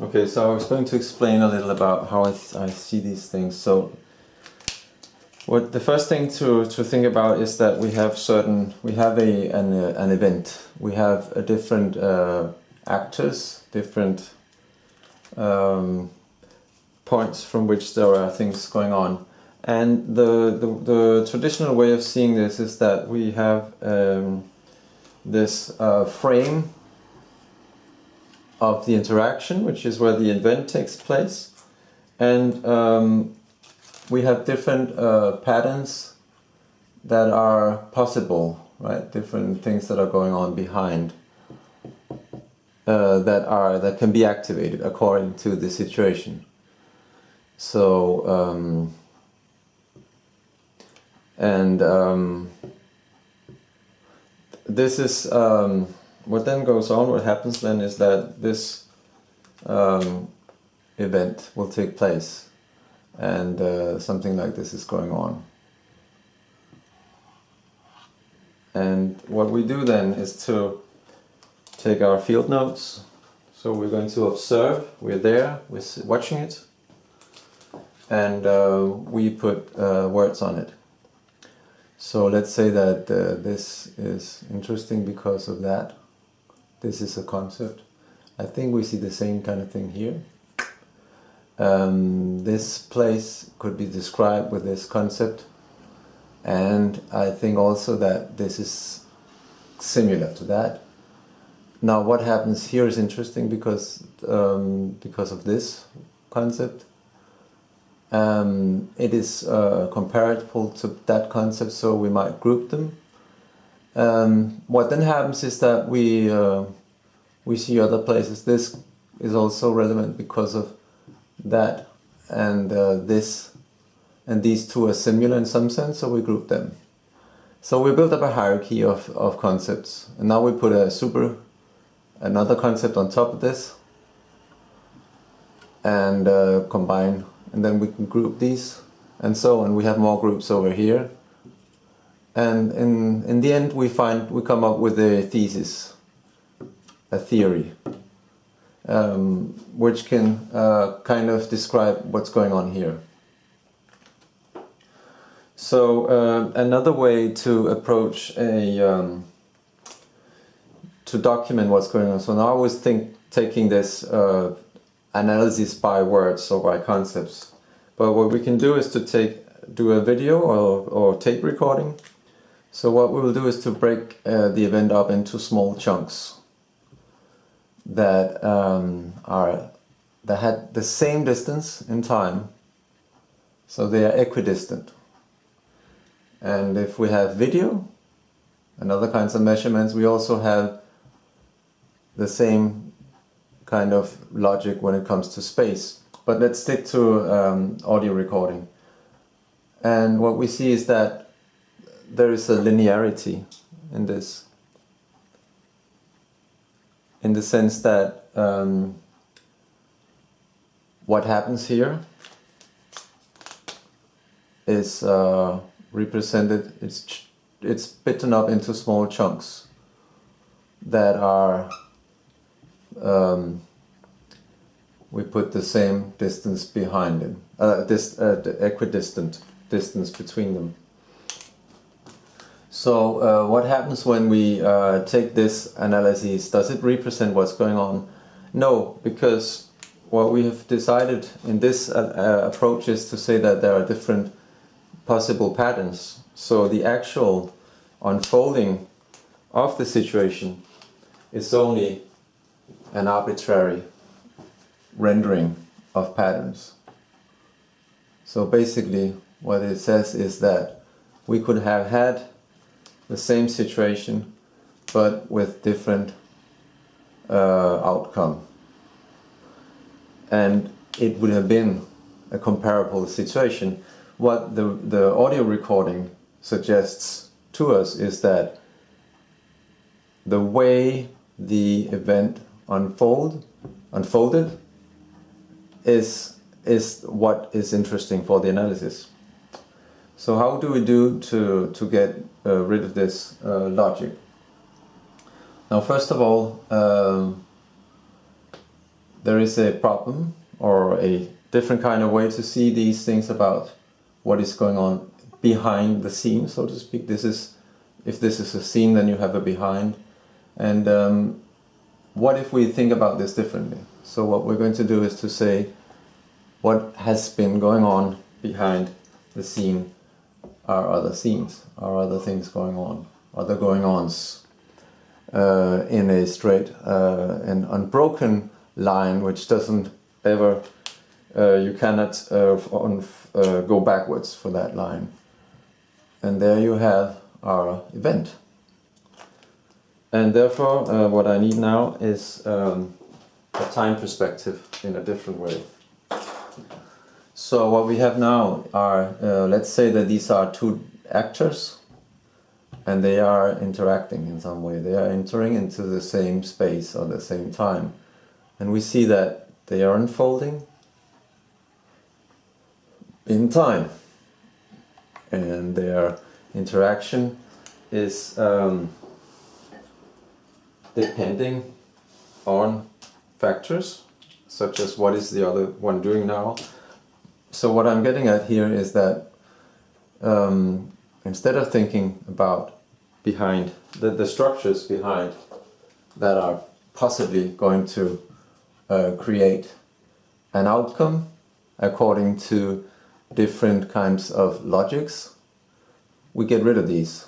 Okay, so I was going to explain a little about how I, I see these things. So, what the first thing to, to think about is that we have certain we have a an, uh, an event. We have a different uh, actors, different um, points from which there are things going on. And the, the, the traditional way of seeing this is that we have um, this uh, frame of the interaction, which is where the event takes place. And um, we have different uh, patterns that are possible, right? Different things that are going on behind uh, that are that can be activated according to the situation. So um, and um, this is um, what then goes on, what happens then is that this um, event will take place and uh, something like this is going on. And what we do then is to take our field notes. So we're going to observe, we're there, we're watching it, and uh, we put uh, words on it. So let's say that uh, this is interesting because of that. This is a concept. I think we see the same kind of thing here. Um, this place could be described with this concept and I think also that this is similar to that. Now what happens here is interesting because um, because of this concept. Um, it is uh, comparable to that concept so we might group them um, what then happens is that we uh, we see other places. This is also relevant because of that and uh, this and these two are similar in some sense, so we group them. So we built up a hierarchy of, of concepts and now we put a super another concept on top of this and uh, combine and then we can group these and so on. We have more groups over here and in, in the end we find, we come up with a thesis, a theory, um, which can uh, kind of describe what's going on here. So uh, another way to approach a, um, to document what's going on. So now I was think, taking this uh, analysis by words or by concepts. But what we can do is to take, do a video or, or tape recording so what we will do is to break uh, the event up into small chunks that um, are that had the same distance in time, so they are equidistant. And if we have video and other kinds of measurements, we also have the same kind of logic when it comes to space. But let's stick to um, audio recording. And what we see is that there is a linearity in this. In the sense that um, what happens here is uh, represented it's it's bitten up into small chunks that are um, we put the same distance behind them uh, this uh, the equidistant distance between them so uh, what happens when we uh, take this analysis? Does it represent what's going on? No, because what we have decided in this uh, uh, approach is to say that there are different possible patterns. So the actual unfolding of the situation is only an arbitrary rendering of patterns. So basically what it says is that we could have had the same situation but with different uh, outcome. And it would have been a comparable situation. What the the audio recording suggests to us is that the way the event unfold unfolded is is what is interesting for the analysis so how do we do to, to get uh, rid of this uh, logic? Now first of all, um, there is a problem or a different kind of way to see these things about what is going on behind the scene, so to speak. This is, if this is a scene, then you have a behind. And um, what if we think about this differently? So what we're going to do is to say what has been going on behind the scene are other scenes, are other things going on, other going ons uh, in a straight uh, and unbroken line which doesn't ever, uh, you cannot uh, on, uh, go backwards for that line. And there you have our event. And therefore uh, what I need now is um, a time perspective in a different way. So what we have now are, uh, let's say that these are two actors and they are interacting in some way. They are entering into the same space at the same time. And we see that they are unfolding in time. And their interaction is um, depending on factors such as what is the other one doing now so what I'm getting at here is that um, instead of thinking about behind the, the structures behind that are possibly going to uh, create an outcome according to different kinds of logics, we get rid of these.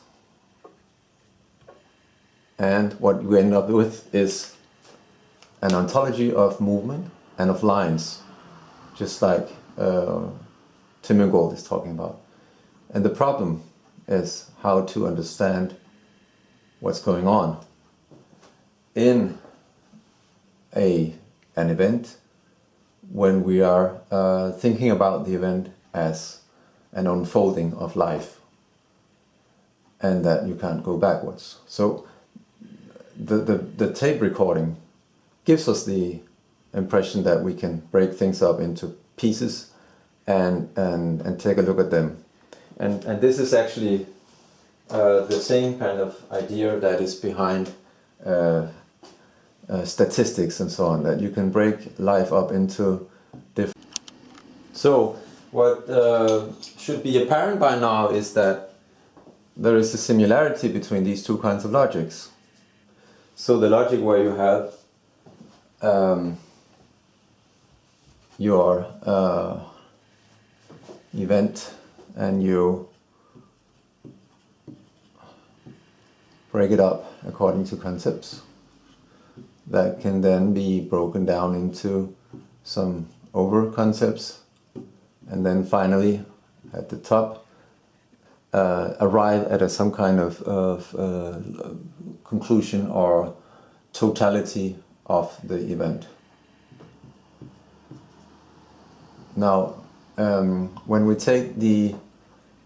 And what we end up with is an ontology of movement and of lines, just like uh, Tim Ingold is talking about. And the problem is how to understand what's going on in a an event when we are uh, thinking about the event as an unfolding of life and that you can't go backwards. So the, the, the tape recording gives us the impression that we can break things up into pieces and, and, and take a look at them. And, and this is actually uh, the same kind of idea that is behind uh, uh, statistics and so on, that you can break life up into different... So what uh, should be apparent by now is that there is a similarity between these two kinds of logics. So the logic where you have um, your uh, event and you break it up according to concepts that can then be broken down into some over concepts and then finally at the top uh, arrive at a, some kind of, of uh, conclusion or totality of the event. Now, um, when we take the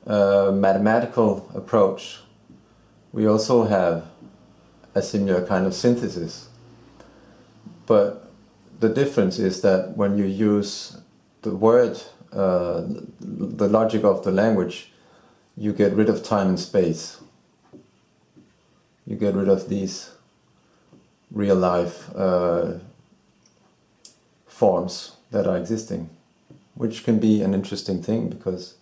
uh, mathematical approach, we also have a similar kind of synthesis. But the difference is that when you use the word, uh, the logic of the language, you get rid of time and space. You get rid of these real life uh, forms that are existing which can be an interesting thing because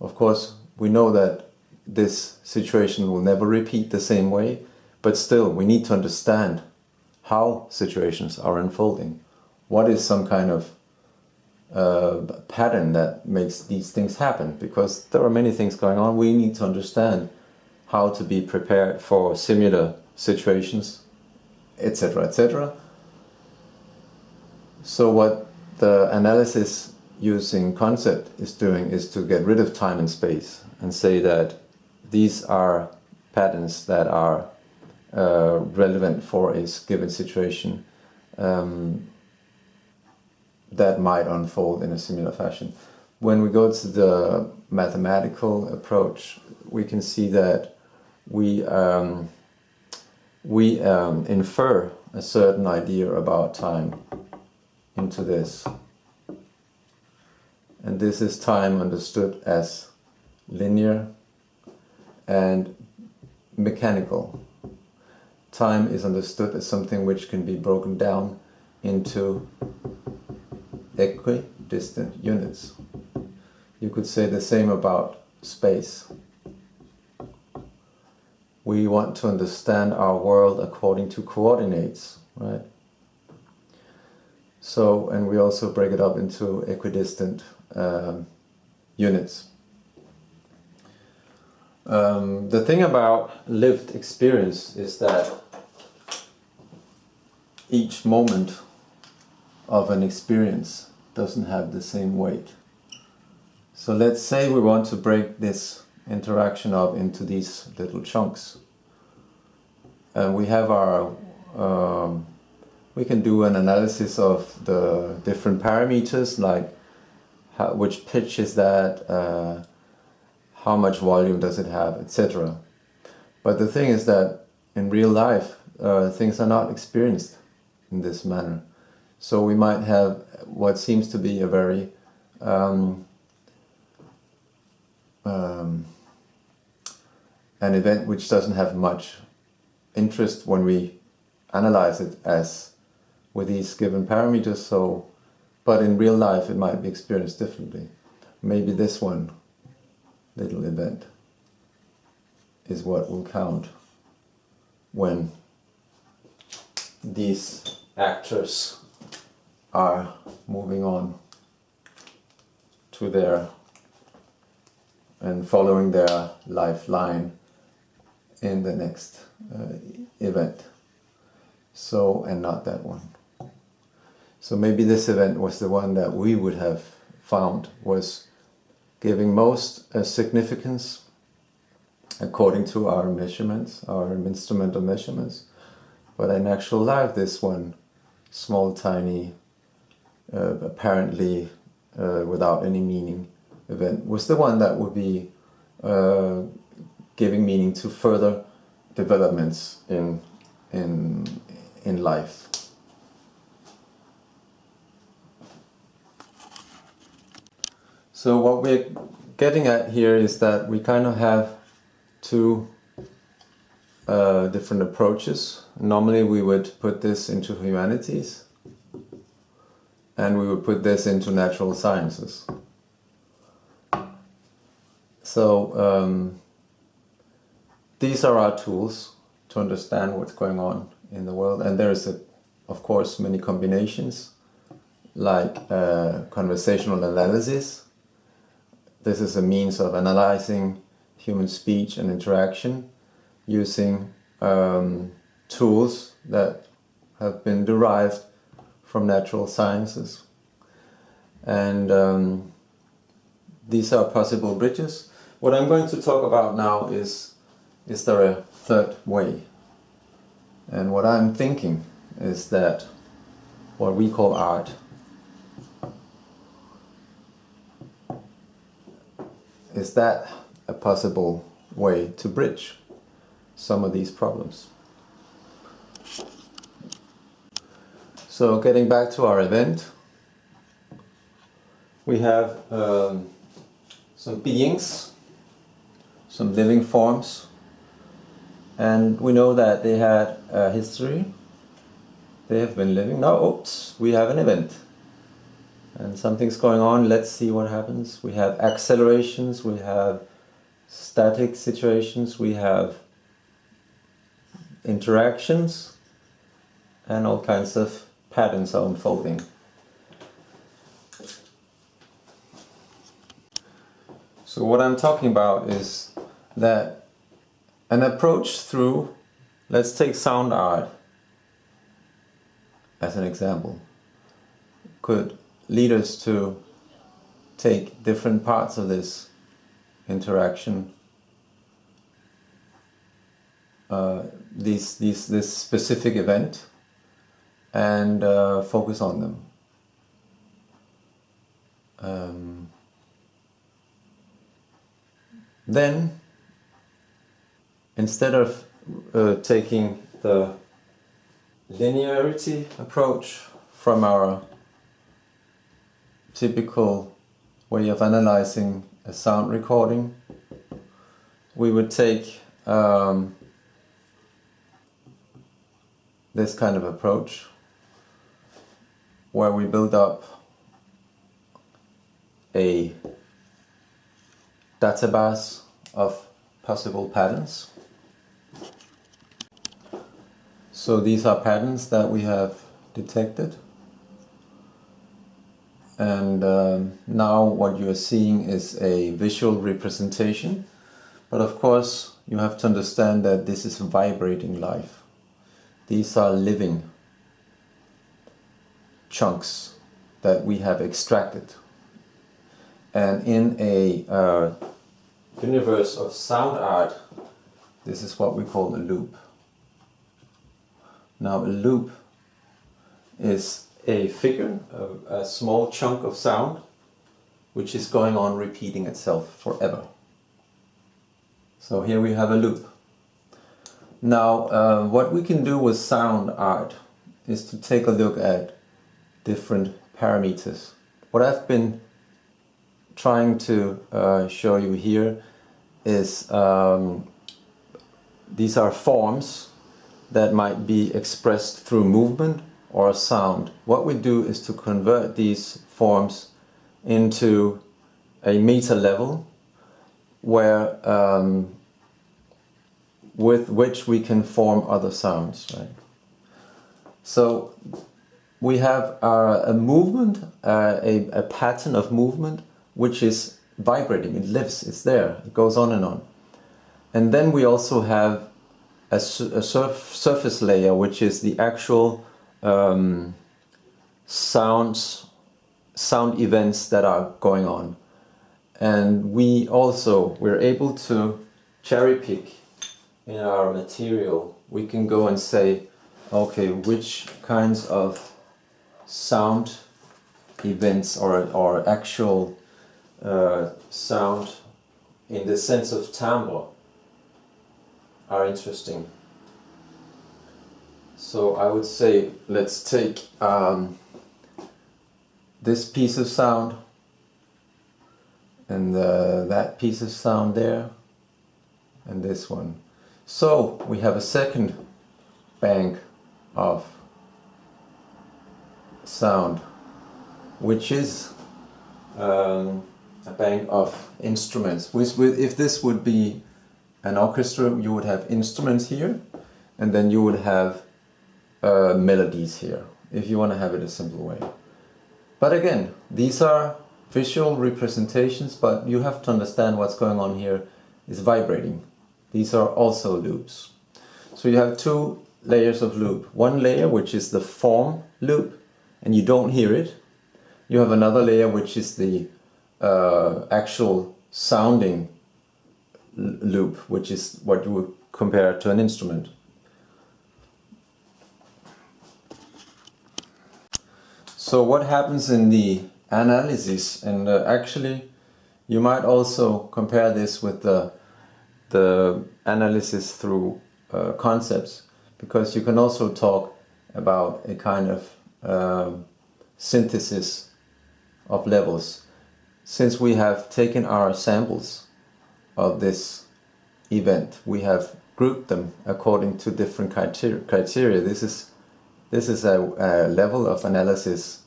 of course we know that this situation will never repeat the same way but still we need to understand how situations are unfolding. What is some kind of uh, pattern that makes these things happen? Because there are many things going on. We need to understand how to be prepared for similar situations etc etc so what the analysis using concept is doing is to get rid of time and space and say that these are patterns that are uh, relevant for a given situation um, that might unfold in a similar fashion. When we go to the mathematical approach, we can see that we, um, we um, infer a certain idea about time into this and this is time understood as linear and mechanical. Time is understood as something which can be broken down into equidistant units. You could say the same about space. We want to understand our world according to coordinates, right? So, and we also break it up into equidistant units. Um, the thing about lived experience is that each moment of an experience doesn't have the same weight. So let's say we want to break this interaction up into these little chunks. And we have our, um, we can do an analysis of the different parameters like how, which pitch is that, uh, how much volume does it have, etc. But the thing is that in real life, uh, things are not experienced in this manner. So we might have what seems to be a very um, um, an event which doesn't have much interest when we analyze it as with these given parameters. So, but in real life, it might be experienced differently. Maybe this one little event is what will count when these actors are moving on to their and following their lifeline in the next uh, event. So, and not that one. So maybe this event was the one that we would have found was giving most significance according to our measurements, our instrumental measurements. But in actual life, this one, small, tiny, uh, apparently uh, without any meaning event, was the one that would be uh, giving meaning to further developments in, in, in life. So what we're getting at here is that we kind of have two uh, different approaches. Normally we would put this into humanities and we would put this into natural sciences. So um, these are our tools to understand what's going on in the world and there's a, of course many combinations like uh, conversational analysis. This is a means of analyzing human speech and interaction using um, tools that have been derived from natural sciences. And um, these are possible bridges. What I'm going to talk about now is, is there a third way? And what I'm thinking is that what we call art is that a possible way to bridge some of these problems. So getting back to our event, we have um, some beings, some living forms, and we know that they had a history. They have been living. Now, oops, we have an event. And something's going on, let's see what happens. We have accelerations, we have static situations, we have interactions and all kinds of patterns are unfolding. So what I'm talking about is that an approach through, let's take sound art as an example, could lead us to take different parts of this interaction uh, these, these, this specific event and uh, focus on them. Um, then, instead of uh, taking the linearity approach from our typical way of analyzing a sound recording, we would take um, this kind of approach where we build up a database of possible patterns. So these are patterns that we have detected. And um, now what you are seeing is a visual representation. But of course, you have to understand that this is vibrating life. These are living chunks that we have extracted. And in a uh, universe of sound art, this is what we call a loop. Now a loop is a figure, a, a small chunk of sound, which is going on repeating itself forever. So here we have a loop. Now uh, what we can do with sound art is to take a look at different parameters. What I've been trying to uh, show you here is um, these are forms that might be expressed through movement or a sound. What we do is to convert these forms into a meter level where um, with which we can form other sounds. Right? So we have uh, a movement, uh, a, a pattern of movement which is vibrating, it lives, it's there, it goes on and on. And then we also have a, a surf, surface layer which is the actual um, sounds, sound events that are going on. And we also, we're able to cherry pick in our material. We can go and say, okay, which kinds of sound events or, or actual uh, sound in the sense of timbre are interesting. So I would say let's take um, this piece of sound and uh, that piece of sound there and this one. So we have a second bank of sound which is um, a bank of instruments. If this would be an orchestra you would have instruments here and then you would have uh, melodies here, if you want to have it a simple way. But again, these are visual representations, but you have to understand what's going on here is vibrating. These are also loops. So you have two layers of loop. One layer which is the form loop and you don't hear it. You have another layer which is the uh, actual sounding loop, which is what you would compare to an instrument. So what happens in the analysis and uh, actually you might also compare this with the, the analysis through uh, concepts because you can also talk about a kind of um, synthesis of levels. Since we have taken our samples of this event, we have grouped them according to different criteria. This is this is a, a level of analysis,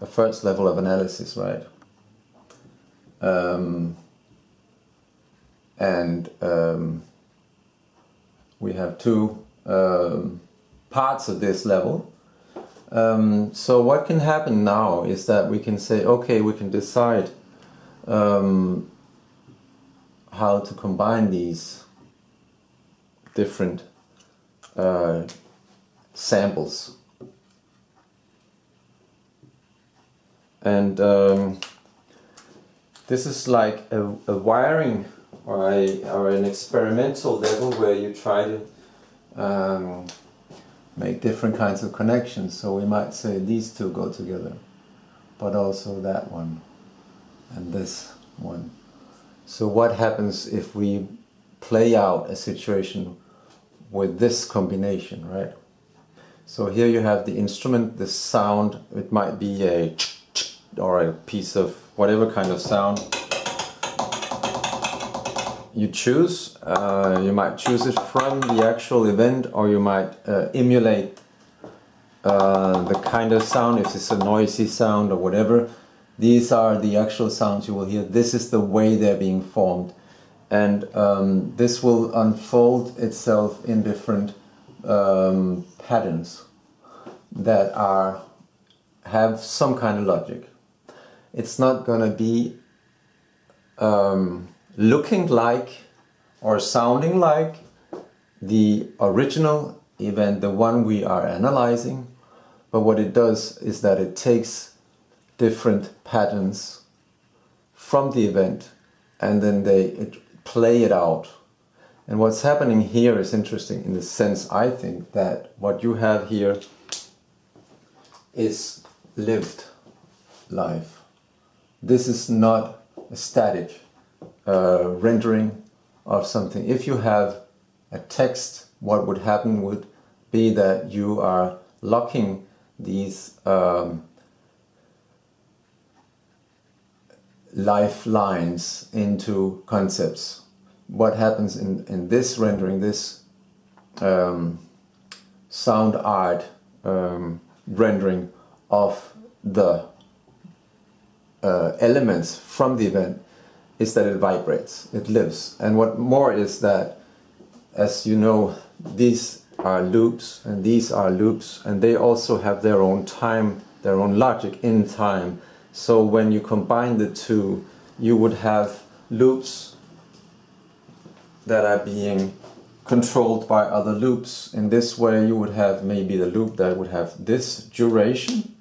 a first level of analysis, right? Um, and um, we have two um, parts of this level. Um, so what can happen now is that we can say, okay, we can decide um, how to combine these different uh, samples. And um, this is like a, a wiring or, a, or an experimental level where you try to um, make different kinds of connections. So we might say these two go together, but also that one and this one. So what happens if we play out a situation with this combination, right? So here you have the instrument, the sound, it might be a or a piece of whatever kind of sound you choose. Uh, you might choose it from the actual event or you might uh, emulate uh, the kind of sound, if it's a noisy sound or whatever, these are the actual sounds you will hear. This is the way they're being formed. And um, this will unfold itself in different um, patterns that are have some kind of logic. It's not going to be um, looking like or sounding like the original event, the one we are analyzing, but what it does is that it takes different patterns from the event and then they it, play it out. And what's happening here is interesting in the sense, I think, that what you have here is lived life. This is not a static uh, rendering of something. If you have a text, what would happen would be that you are locking these um, lifelines into concepts. What happens in, in this rendering, this um, sound art um, rendering of the uh, elements from the event is that it vibrates, it lives. And what more is that, as you know, these are loops and these are loops and they also have their own time, their own logic in time. So when you combine the two, you would have loops that are being controlled by other loops. In this way you would have maybe the loop that would have this duration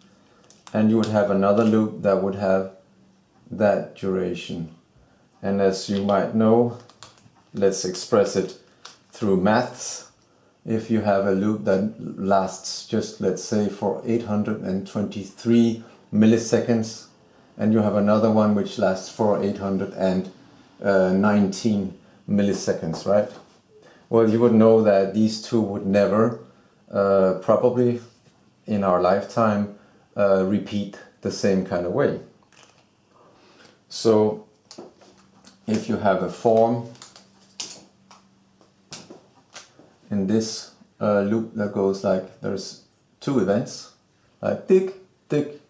and you would have another loop that would have that duration. And as you might know, let's express it through maths. If you have a loop that lasts just, let's say, for 823 milliseconds, and you have another one which lasts for 819 milliseconds, right? Well, you would know that these two would never, uh, probably in our lifetime, uh, repeat the same kind of way. So if you have a form in this uh, loop that goes like there's two events like tick tick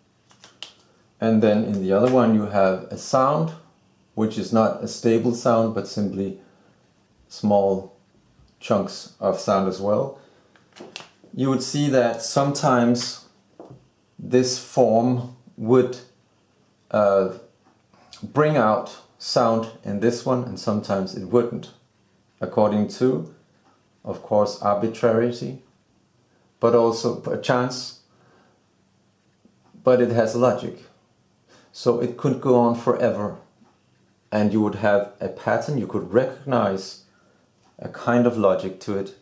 and then in the other one you have a sound which is not a stable sound but simply small chunks of sound as well. You would see that sometimes this form would uh, bring out sound in this one and sometimes it wouldn't according to of course arbitrarity but also a chance but it has logic. So it could go on forever and you would have a pattern you could recognize a kind of logic to it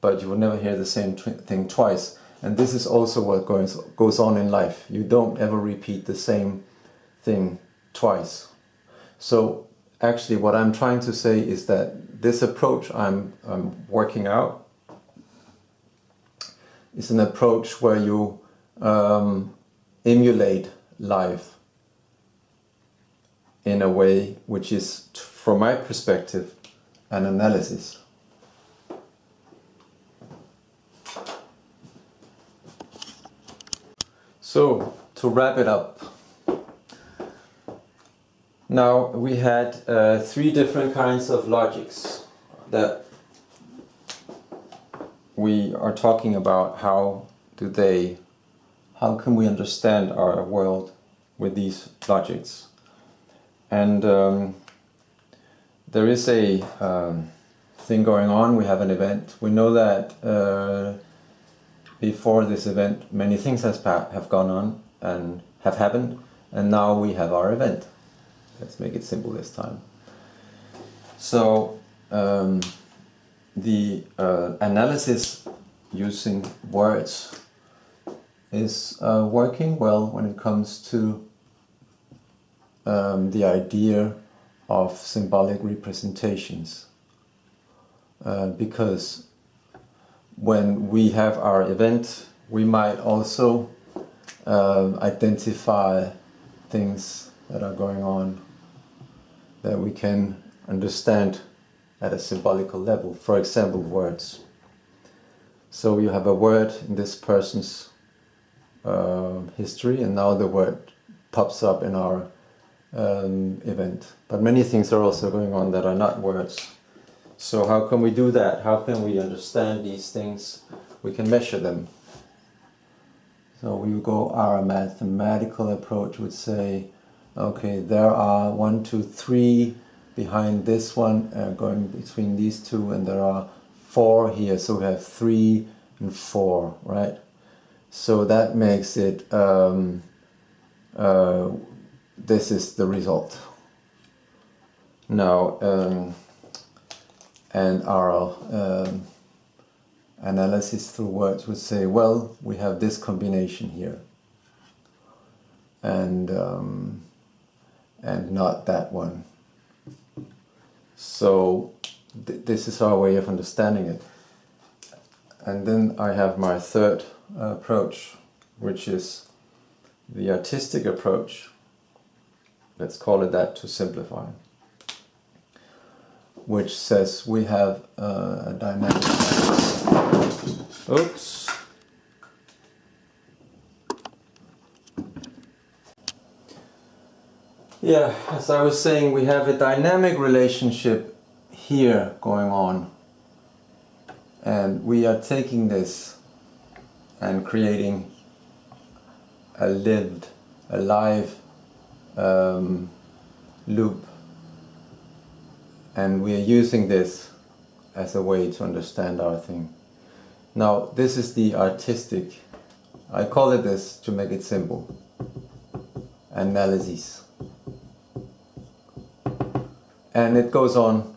but you will never hear the same thing twice and this is also what goes, goes on in life. You don't ever repeat the same thing twice. So actually what I'm trying to say is that this approach I'm, I'm working out is an approach where you um, emulate life in a way which is, from my perspective, an analysis. So, to wrap it up, now we had uh, three different kinds of logics that we are talking about how do they, how can we understand our world with these logics. And um, there is a um, thing going on, we have an event, we know that uh, before this event many things has have gone on and have happened and now we have our event. Let's make it simple this time. So um, the uh, analysis using words is uh, working well when it comes to um, the idea of symbolic representations uh, because when we have our event, we might also uh, identify things that are going on that we can understand at a symbolical level. For example, words. So you have a word in this person's uh, history and now the word pops up in our um, event. But many things are also going on that are not words. So how can we do that? How can we understand these things? We can measure them. So we go our mathematical approach would say, okay, there are one, two, three behind this one, uh, going between these two, and there are four here. So we have three and four, right? So that makes it, um, uh, this is the result. Now, um, and our um, analysis through words would say, well, we have this combination here. And, um, and not that one. So th this is our way of understanding it. And then I have my third approach, which is the artistic approach. Let's call it that to simplify. Which says we have uh, a dynamic. Oops. Yeah, as I was saying, we have a dynamic relationship here going on. And we are taking this and creating a lived, a live um, loop. And we are using this as a way to understand our thing. Now, this is the artistic, I call it this to make it simple, analysis and it goes on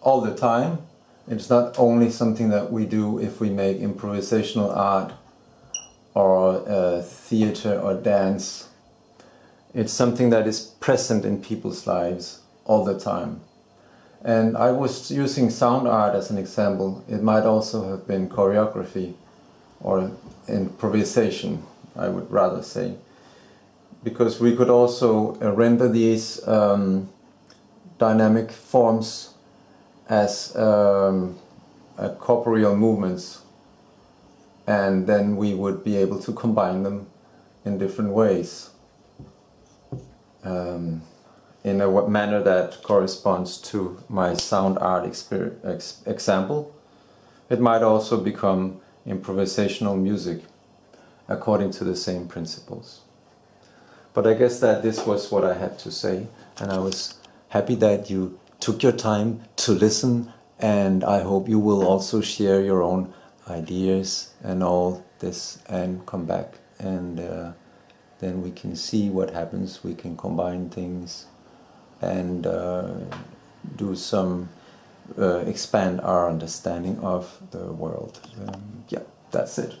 all the time. It's not only something that we do if we make improvisational art or uh, theater or dance. It's something that is present in people's lives all the time. And I was using sound art as an example. It might also have been choreography or improvisation, I would rather say. Because we could also uh, render these um, dynamic forms as um, corporeal movements and then we would be able to combine them in different ways um, in a manner that corresponds to my sound art ex example. It might also become improvisational music according to the same principles. But I guess that this was what I had to say and I was happy that you took your time to listen and I hope you will also share your own ideas and all this and come back and uh, then we can see what happens, we can combine things and uh, do some, uh, expand our understanding of the world. Um, yeah, that's it.